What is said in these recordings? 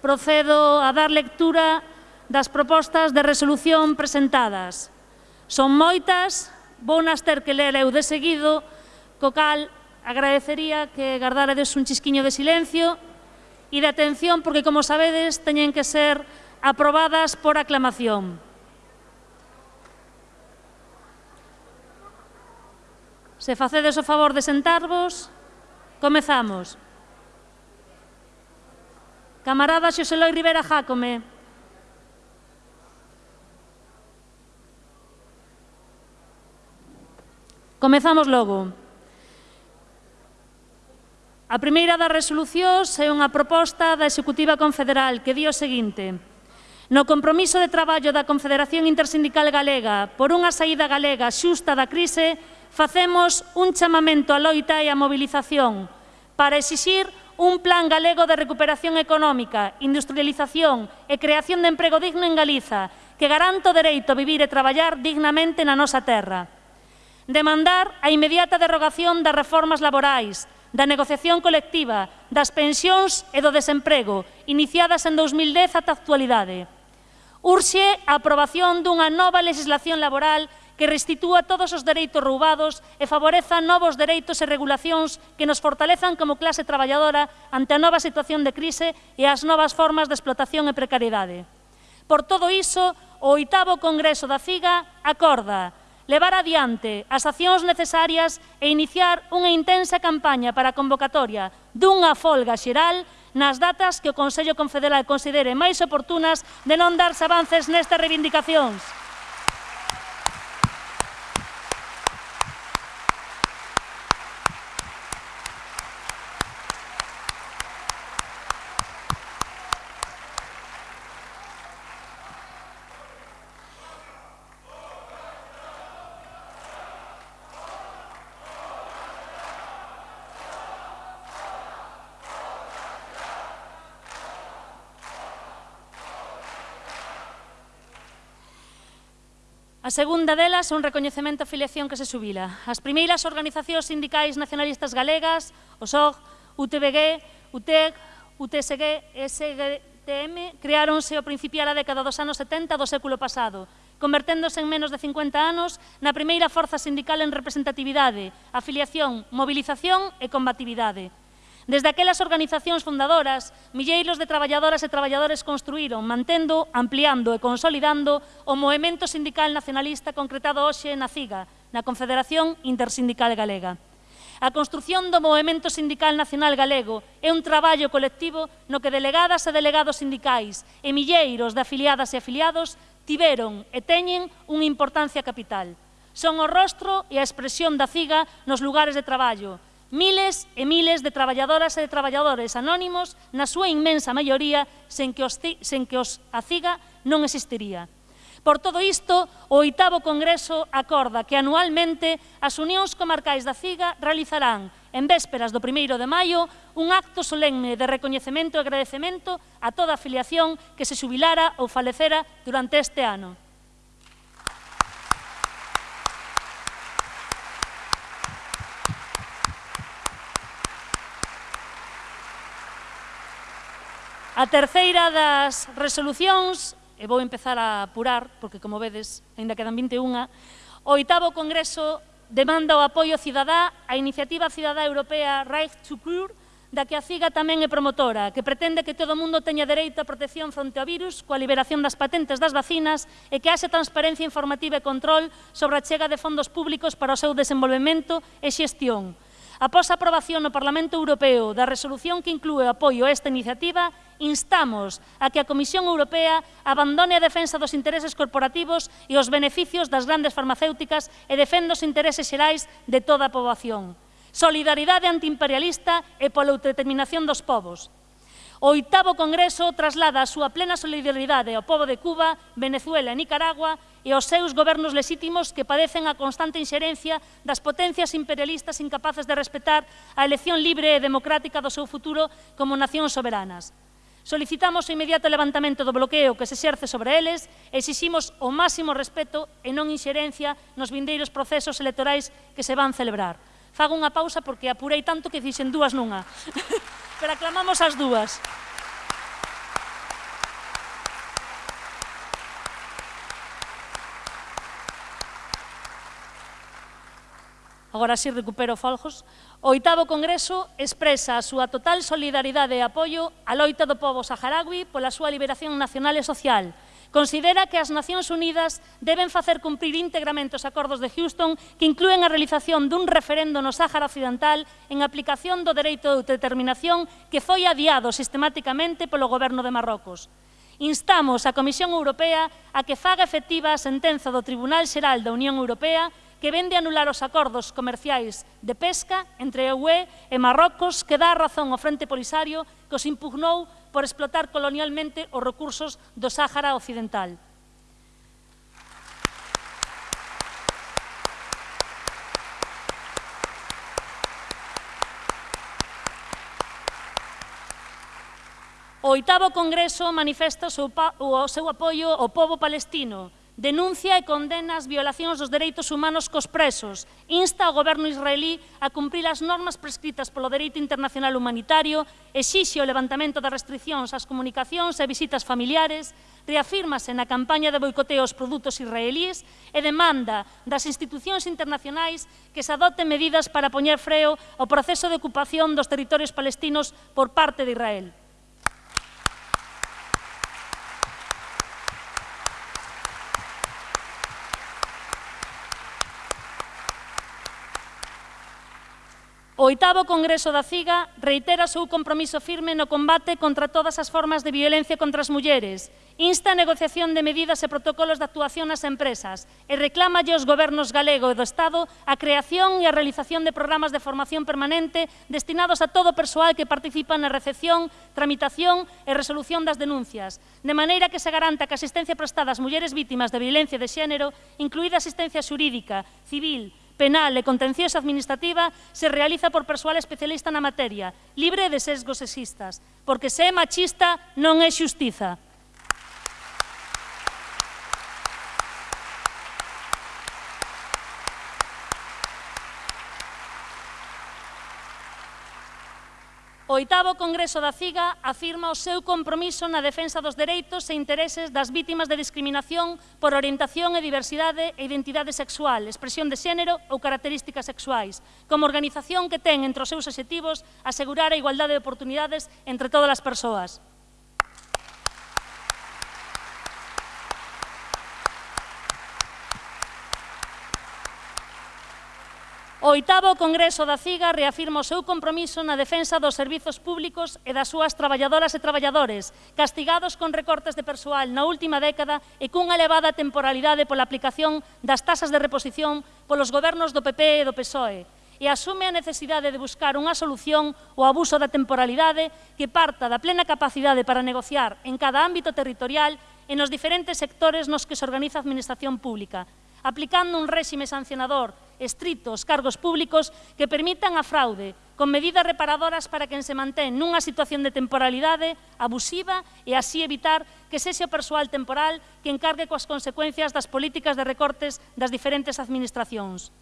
Procedo a dar lectura das propostas de resolución presentadas. Son moitas, vou nas ter que ler eu de seguido, co cal agradecería que gardárades un chisquiño de silencio e de atención, porque, como sabedes, teñen que ser aprobadas por aclamación. Se facedes o favor de sentarvos, comezamos. Comezamos. Camarada Xoseloi Rivera Jácome. Comezamos logo. A primeira das resolucións é unha proposta da Executiva Confederal que di o seguinte. No compromiso de traballo da Confederación Intersindical Galega por unha saída galega xusta da crise, facemos un chamamento á loita e á mobilización para exixir un plan galego de recuperación económica, industrialización e creación de emprego digno en Galiza, que garanta o dereito a vivir e traballar dignamente na nosa terra. Demandar a inmediata derogación das reformas laborais, da negociación colectiva, das pensións e do desemprego, iniciadas en 2010 ata a actualidade. Urxe a aprobación dunha nova legislación laboral que restitúa todos os dereitos roubados e favoreza novos dereitos e regulacións que nos fortalezan como clase traballadora ante a nova situación de crise e as novas formas de explotación e precariedade. Por todo iso, o oitavo Congreso da CIGA acorda levar adiante as accións necesarias e iniciar unha intensa campaña para a convocatoria dunha folga xeral nas datas que o Consello Confederal considere máis oportunas de non darse avances nestas reivindicacións. A segunda delas é un recoñecemento a filiación que se subila. As primeiras organizacións sindicais nacionalistas galegas, o SOG, UTBG, UTEG, UTSG e SGTM creáronse ao principio da década dos anos 70 do século pasado, converténdose en menos de 50 anos na primeira forza sindical en representatividade, afiliación, movilización e combatividade. Desde aquelas organizacións fundadoras, milleiros de traballadoras e traballadores construíron, mantendo, ampliando e consolidando o movimento sindical nacionalista concretado hoxe na CIGA, na Confederación Intersindical Galega. A construción do Movimento Sindical Nacional Galego é un traballo colectivo no que delegadas e delegados sindicais e milleiros de afiliadas e afiliados tiveron e teñen unha importancia capital. Son o rostro e a expresión da CIGA nos lugares de traballo, Miles e miles de traballadoras e de traballadores anónimos, na súa inmensa maioría, sen que, os, sen que os a CIGA non existiría. Por todo isto, o oitavo Congreso acorda que anualmente as unións comarcais da CIGA realizarán, en vésperas do 1 de maio, un acto solemne de recoñecemento e agradecemento a toda a afiliación que se xubilara ou falecera durante este ano. A terceira das resolucións, e vou empezar a apurar, porque como vedes, ainda quedan 21, o oitavo Congreso demanda o apoio cidadá á iniciativa cidadá europea Right to Cure, da que a CIGA tamén é promotora, que pretende que todo o mundo teña dereito a protección fronte ao virus, coa liberación das patentes das vacinas e que haxe transparencia informativa e control sobre a chega de fondos públicos para o seu desenvolvemento e xestión, Após a aprobación no Parlamento Europeo da resolución que inclúe o apoio a esta iniciativa, instamos a que a Comisión Europea abandone a defensa dos intereses corporativos e os beneficios das grandes farmacéuticas e defenda os intereses xerais de toda a poboación. Solidaridade antiimperialista e pola autodeterminación dos povos. O oitavo Congreso traslada a súa plena solidaridade ao povo de Cuba, Venezuela e Nicaragua e aos seus gobernos lesítimos que padecen a constante inxerencia das potencias imperialistas incapaces de respetar a elección libre e democrática do seu futuro como nacións soberanas. Solicitamos o inmediato levantamento do bloqueo que se exerce sobre eles e exiximos o máximo respeto e non inxerencia nos vindeiros procesos electorais que se van celebrar. Fago unha pausa porque apurei tanto que fixen dúas nunha. Pero aclamamos as dúas. agora si recupero Folgos, o oitavo Congreso expresa a súa total solidaridade e apoio á loita do povo saharaui pola súa liberación nacional e social, Considera que as Nacións Unidas deben facer cumprir íntegramente os acordos de Houston que incluen a realización dun referendo no Sáhara Occidental en aplicación do dereito de autodeterminación que foi adiado sistemáticamente polo goberno de Marrocos. Instamos a Comisión Europea a que faga efectiva a sentenza do Tribunal Xeral da Unión Europea que vende anular os acordos comerciais de pesca entre a UE e Marrocos que dá razón ao Frente Polisario que os impugnou por explotar colonialmente os recursos do Sáhara Occidental. O oitavo congreso manifesta o seu apoio ao povo palestino, denuncia e condena as violacións dos dereitos humanos cos presos, insta ao goberno israelí a cumprir as normas prescritas polo dereito internacional humanitario, exixe o levantamento das restriccións ás comunicacións e visitas familiares, reafírmase na campaña de boicoteo aos produtos israelís e demanda das institucións internacionais que se adoten medidas para poñer freo ao proceso de ocupación dos territorios palestinos por parte de Israel. O oitavo Congreso da CIGA reitera o seu compromiso firme no combate contra todas as formas de violencia contra as mulleres, insta a negociación de medidas e protocolos de actuación nas empresas e reclámalle aos gobernos galego e do Estado a creación e a realización de programas de formación permanente destinados a todo o persoal que participa na recepción, tramitación e resolución das denuncias, de maneira que se garanta que a asistencia prestada ás mulleres vítimas de violencia de xénero, incluída asistencia xurídica, civil, penal e contenciosa administrativa se realiza por persoal especialista na materia, libre de sesgos sexistas, porque se é machista non é xustiza. O oitavo Congreso da CIGA afirma o seu compromiso na defensa dos dereitos e intereses das vítimas de discriminación por orientación e diversidade e identidade sexual, expresión de xénero ou características sexuais, como organización que ten entre os seus objetivos asegurar a igualdade de oportunidades entre todas as persoas. O oitavo Congreso da CIGA reafirma o seu compromiso na defensa dos servizos públicos e das súas traballadoras e traballadores, castigados con recortes de persoal na última década e cunha elevada temporalidade pola aplicación das tasas de reposición polos gobernos do PP e do PSOE, e asume a necesidade de buscar unha solución ao abuso da temporalidade que parta da plena capacidade para negociar en cada ámbito territorial e nos diferentes sectores nos que se organiza a Administración Pública, aplicando un réxime sancionador estritos cargos públicos que permitan a fraude, con medidas reparadoras para quen se mantén nunha situación de temporalidade abusiva e así evitar que sexe o persoal temporal que encargue coas consecuencias das políticas de recortes das diferentes administracións.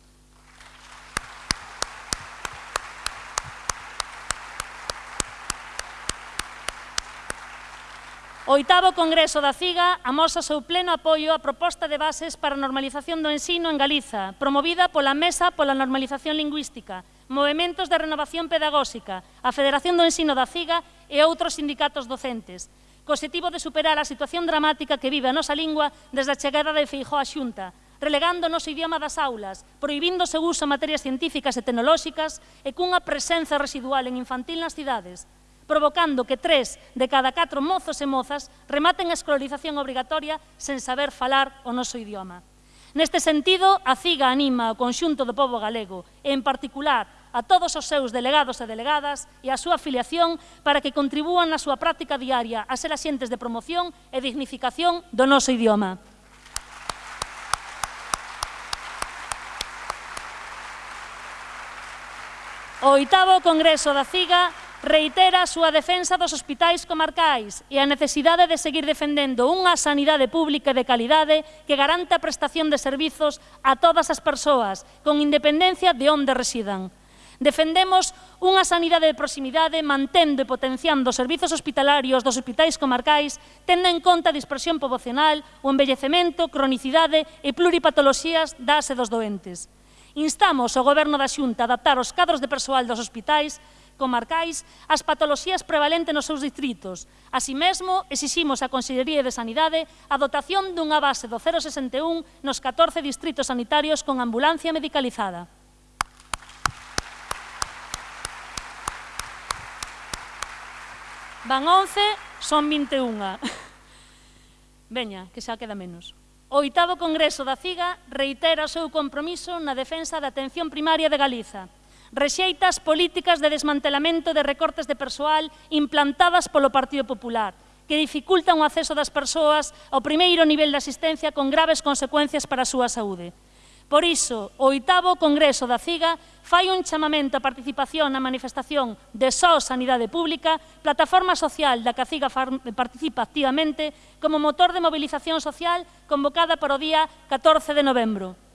O oitavo Congreso da CIGA amosa seu pleno apoio á proposta de bases para a normalización do ensino en Galiza, promovida pola Mesa pola Normalización Lingüística, Movementos de Renovación Pedagóxica, a Federación do Ensino da CIGA e outros sindicatos docentes, co objetivo de superar a situación dramática que vive a nosa lingua desde a chegada de Feijó á Xunta, relegando o noso idioma das aulas, proibindo o seu uso en materias científicas e tecnolóxicas e cunha presenza residual en infantil nas cidades, provocando que tres de cada catro mozos e mozas rematen a escolarización obrigatoria sen saber falar o noso idioma. Neste sentido, a CIGA anima ao conxunto do povo galego e, en particular, a todos os seus delegados e delegadas e a súa afiliación para que contribúan na súa práctica diaria a ser axentes de promoción e dignificación do noso idioma. O oitavo Congreso da CIGA reitera a súa defensa dos hospitais comarcais e a necesidade de seguir defendendo unha sanidade pública de calidade que garanta a prestación de servizos a todas as persoas, con independencia de onde residan. Defendemos unha sanidade de proximidade mantendo e potenciando os servizos hospitalarios dos hospitais comarcais tendo en conta a dispersión pobocional, o embellecemento, cronicidade e pluripatoloxías das e dos doentes. Instamos ao Goberno da Xunta a adaptar os cadros de persoal dos hospitais comarcais as patoloxías prevalentes nos seus distritos. Así mesmo, exiximos a Consellería de Sanidade a dotación dunha base do 061 nos 14 distritos sanitarios con ambulancia medicalizada. Van 11, son 21. Veña, que xa queda menos. O oitavo Congreso da CIGA reitera o seu compromiso na defensa da atención primaria de Galiza, Rexeita as políticas de desmantelamento de recortes de persoal implantadas polo Partido Popular, que dificultan o acceso das persoas ao primeiro nivel de asistencia con graves consecuencias para a súa saúde. Por iso, o oitavo Congreso da CIGA fai un chamamento a participación na manifestación de só Sanidade Pública, plataforma social da que a CIGA participa activamente como motor de movilización social convocada para o día 14 de novembro.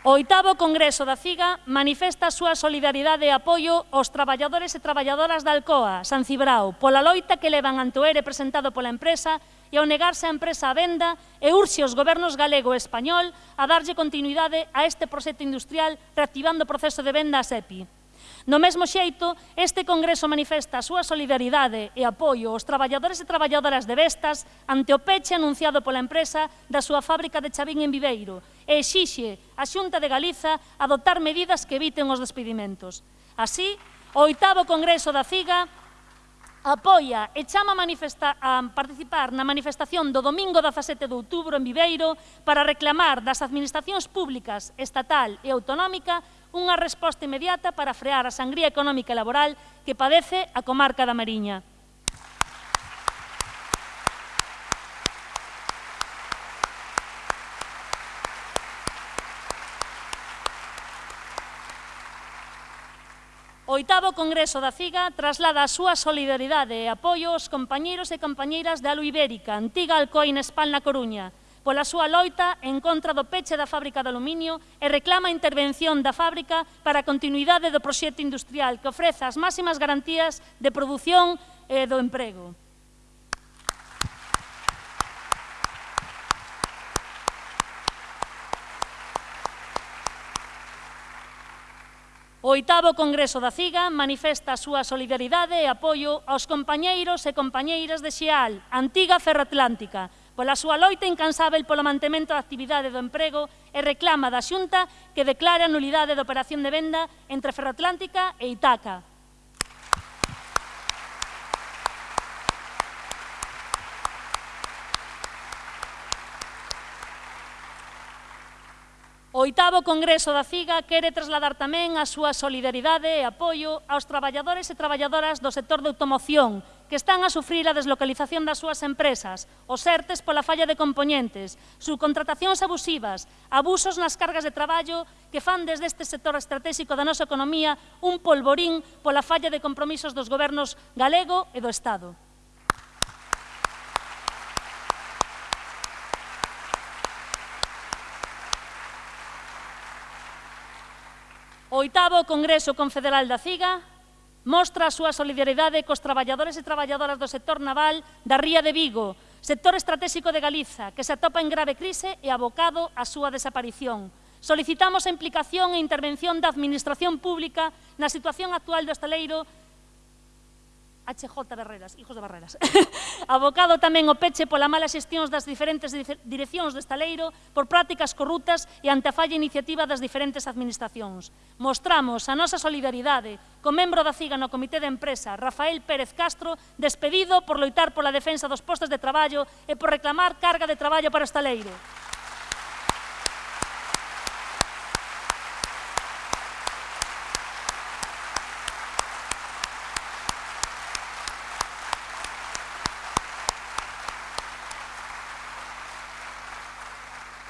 O oitavo Congreso da CIGA manifesta a súa solidaridade e apoio aos traballadores e traballadoras da Alcoa, San Cibrao, pola loita que levan ante o ERE presentado pola empresa e ao negarse a empresa a venda e urxe os gobernos galego e español a darlle continuidade a este proxecto industrial reactivando o proceso de venda a SEPI. No mesmo xeito, este Congreso manifesta a súa solidaridade e apoio aos traballadores e traballadoras de Vestas ante o peche anunciado pola empresa da súa fábrica de Chavín en Viveiro e exixe a Xunta de Galiza adoptar medidas que eviten os despedimentos. Así, o oitavo Congreso da CIGA apoia e chama a, a participar na manifestación do domingo 17 de outubro en Viveiro para reclamar das administracións públicas, estatal e autonómica unha resposta inmediata para frear a sangría económica e laboral que padece a comarca da Mariña. O oitavo Congreso da CIGA traslada a súa solidaridade e apoio aos compañeiros e compañeiras da Alu Ibérica, antiga Alcoa Inespal na Coruña, pola súa loita en contra do peche da fábrica de aluminio e reclama a intervención da fábrica para a continuidade do proxecto industrial que ofreza as máximas garantías de produción e do emprego. O oitavo Congreso da CIGA manifesta a súa solidaridade e apoio aos compañeiros e compañeiras de Xeal, antiga Ferroatlántica, Pois pola súa loita incansável polo mantemento da actividade do emprego e reclama da Xunta que declare a nulidade da operación de venda entre Ferroatlántica e Itaca. O oitavo Congreso da CIGA quere trasladar tamén a súa solidaridade e apoio aos traballadores e traballadoras do sector de automoción que están a sufrir a deslocalización das súas empresas, os ERTES pola falla de componentes, subcontratacións abusivas, abusos nas cargas de traballo que fan desde este sector estratégico da nosa economía un polvorín pola falla de compromisos dos gobernos galego e do Estado. O oitavo Congreso Confederal da CIGA Mostra a súa solidaridade cos traballadores e traballadoras do sector naval da Ría de Vigo, sector estratégico de Galiza, que se atopa en grave crise e abocado á súa desaparición. Solicitamos a implicación e intervención da Administración Pública na situación actual do estaleiro HJ Barreras, hijos de Barreras. Abocado tamén o peche pola mala xestión das diferentes direccións de Estaleiro por prácticas corruptas e ante a falla iniciativa das diferentes administracións. Mostramos a nosa solidaridade co membro da CIGA no Comité de Empresa, Rafael Pérez Castro, despedido por loitar pola defensa dos postos de traballo e por reclamar carga de traballo para Estaleiro.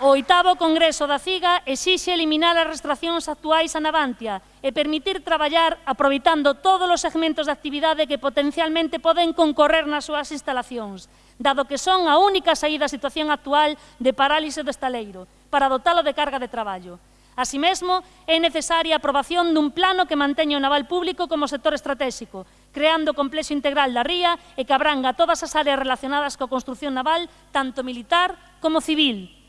O oitavo Congreso da CIGA exixe eliminar as restraccións actuais a Navantia e permitir traballar aproveitando todos os segmentos de actividade que potencialmente poden concorrer nas súas instalacións, dado que son a única saída á situación actual de parálise do estaleiro, para dotalo de carga de traballo. Así mesmo, é necesaria a aprobación dun plano que manteña o naval público como sector estratégico, creando o complexo integral da ría e que abranga todas as áreas relacionadas coa construción naval, tanto militar como civil,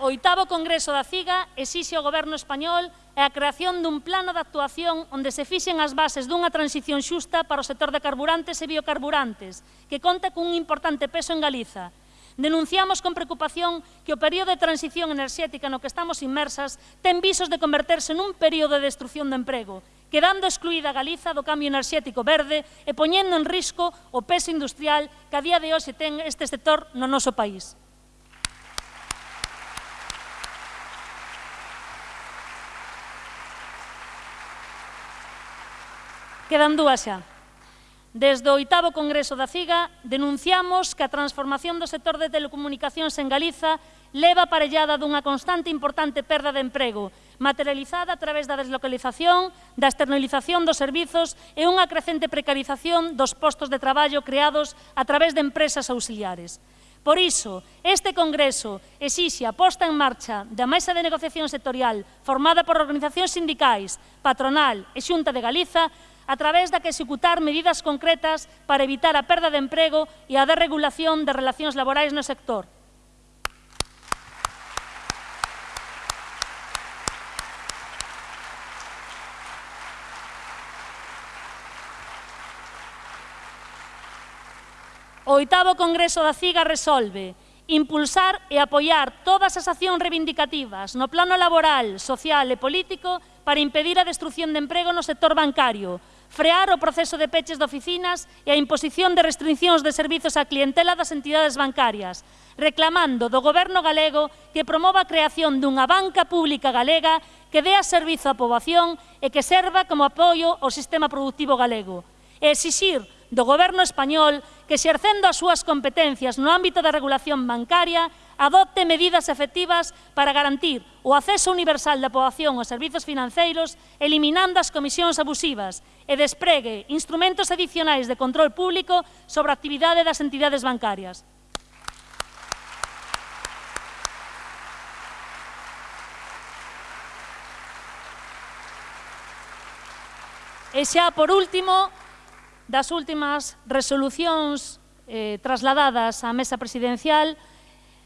oitavo Congreso da CIGA exixe ao Goberno español a creación dun plano de actuación onde se fixen as bases dunha transición xusta para o sector de carburantes e biocarburantes, que conta cun importante peso en Galiza. Denunciamos con preocupación que o período de transición enerxética no que estamos inmersas ten visos de converterse nun período de destrucción do de emprego, quedando excluída Galiza do cambio enerxético verde e poñendo en risco o peso industrial que a día de hoxe ten este sector no noso país. Quedan dúas xa. Desde o oitavo Congreso da CIGA denunciamos que a transformación do sector de telecomunicacións en Galiza leva aparellada dunha constante e importante perda de emprego, materializada a través da deslocalización, da externalización dos servizos e unha crecente precarización dos postos de traballo creados a través de empresas auxiliares. Por iso, este Congreso exixe a posta en marcha da mesa de negociación sectorial formada por organizacións sindicais, patronal e Xunta de Galiza a través da que executar medidas concretas para evitar a perda de emprego e a desregulación de relacións laborais no sector. O oitavo Congreso da CIGA resolve impulsar e apoiar todas as accións reivindicativas no plano laboral, social e político para impedir a destrucción de emprego no sector bancario, frear o proceso de peches de oficinas e a imposición de restriccións de servizos á clientela das entidades bancarias, reclamando do Goberno galego que promova a creación dunha banca pública galega que dea servizo á poboación e que serva como apoio ao sistema productivo galego, e exixir do Goberno español que xercendo as súas competencias no ámbito da regulación bancaria adopte medidas efectivas para garantir o acceso universal da poboación aos servizos financeiros eliminando as comisións abusivas e despregue instrumentos adicionais de control público sobre a actividade das entidades bancarias. E xa, por último, das últimas resolucións eh, trasladadas á mesa presidencial,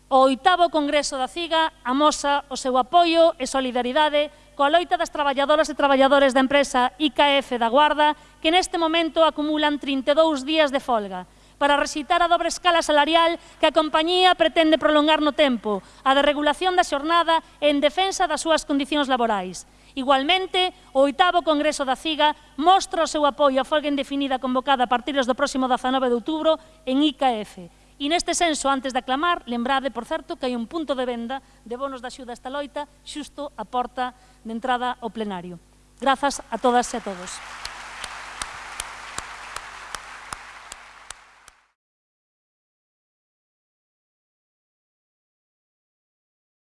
o oitavo Congreso da CIGA amosa o seu apoio e solidaridade coa loita das traballadoras e traballadores da empresa IKF da Guarda, que neste momento acumulan 32 días de folga, para recitar a dobre escala salarial que a compañía pretende prolongar no tempo, a deregulación da xornada en defensa das súas condicións laborais. Igualmente, o oitavo Congreso da CIGA mostra o seu apoio á folga indefinida convocada a partir do próximo 19 de outubro en IKF. E neste senso, antes de aclamar, lembrade, por certo, que hai un punto de venda de bonos da xuda esta loita xusto a porta de entrada ao plenario. Grazas a todas e a todos.